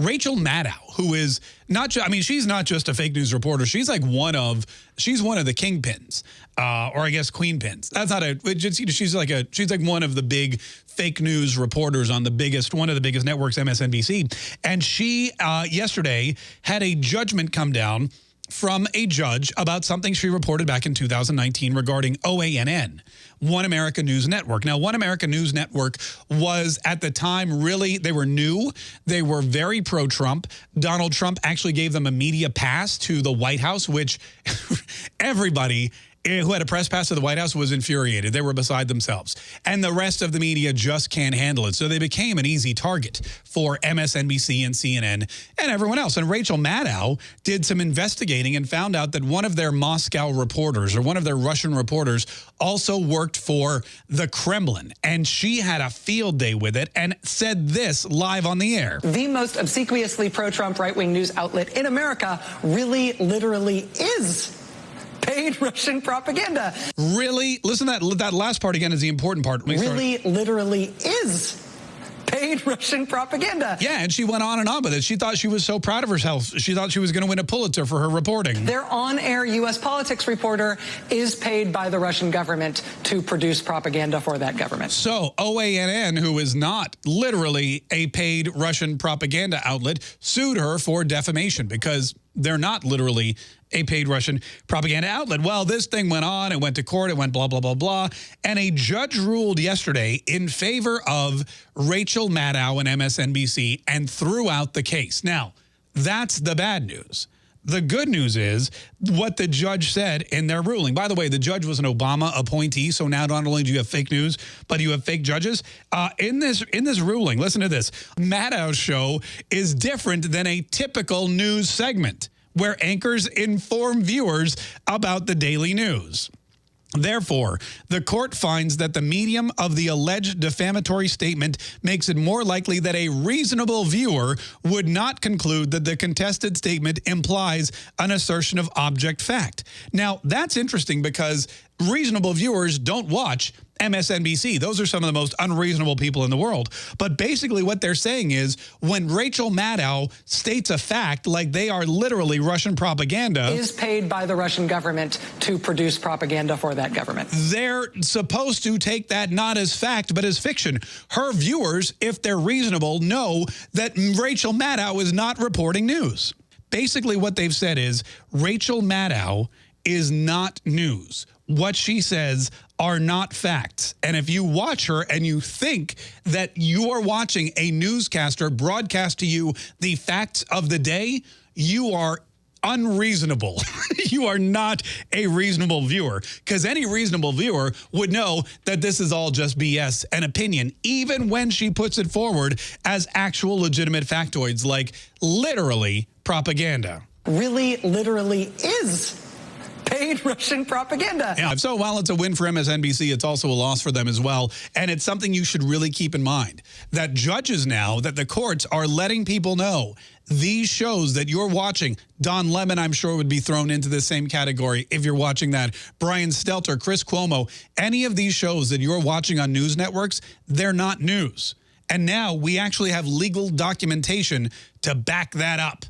Rachel Maddow, who is not just, I mean, she's not just a fake news reporter. She's like one of, she's one of the kingpins, uh, or I guess queen pins. That's not a, she's like a, she's like one of the big fake news reporters on the biggest, one of the biggest networks, MSNBC. And she, uh, yesterday, had a judgment come down from a judge about something she reported back in 2019 regarding OANN, One America News Network. Now, One America News Network was at the time really, they were new. They were very pro-Trump. Donald Trump actually gave them a media pass to the White House, which everybody Eh, who had a press pass to the White House was infuriated. They were beside themselves. And the rest of the media just can't handle it. So they became an easy target for MSNBC and CNN and everyone else. And Rachel Maddow did some investigating and found out that one of their Moscow reporters or one of their Russian reporters also worked for the Kremlin. And she had a field day with it and said this live on the air. The most obsequiously pro-Trump right-wing news outlet in America really literally is paid Russian propaganda. Really? Listen that, that last part again is the important part. Really, literally is paid Russian propaganda. Yeah, and she went on and on with it. She thought she was so proud of herself. She thought she was going to win a Pulitzer for her reporting. Their on-air U.S. politics reporter is paid by the Russian government to produce propaganda for that government. So OANN, who is not literally a paid Russian propaganda outlet, sued her for defamation because they're not literally a paid Russian propaganda outlet. Well, this thing went on, it went to court, it went blah, blah, blah, blah. And a judge ruled yesterday in favor of Rachel Maddow and MSNBC and threw out the case. Now, that's the bad news. The good news is what the judge said in their ruling. By the way, the judge was an Obama appointee, so now not only do you have fake news, but you have fake judges. Uh, in this in this ruling, listen to this. Maddow's show is different than a typical news segment where anchors inform viewers about the daily news. Therefore, the court finds that the medium of the alleged defamatory statement makes it more likely that a reasonable viewer would not conclude that the contested statement implies an assertion of object fact. Now, that's interesting because reasonable viewers don't watch MSNBC. Those are some of the most unreasonable people in the world. But basically what they're saying is when Rachel Maddow states a fact like they are literally Russian propaganda. Is paid by the Russian government to produce propaganda for that government. They're supposed to take that not as fact but as fiction. Her viewers, if they're reasonable, know that Rachel Maddow is not reporting news. Basically what they've said is Rachel Maddow is not news what she says are not facts. And if you watch her and you think that you are watching a newscaster broadcast to you the facts of the day, you are unreasonable. you are not a reasonable viewer because any reasonable viewer would know that this is all just BS and opinion, even when she puts it forward as actual legitimate factoids like literally propaganda. Really, literally is Russian propaganda. Yeah, so while it's a win for MSNBC, it's also a loss for them as well. And it's something you should really keep in mind, that judges now, that the courts are letting people know these shows that you're watching, Don Lemon, I'm sure, would be thrown into the same category if you're watching that. Brian Stelter, Chris Cuomo, any of these shows that you're watching on news networks, they're not news. And now we actually have legal documentation to back that up.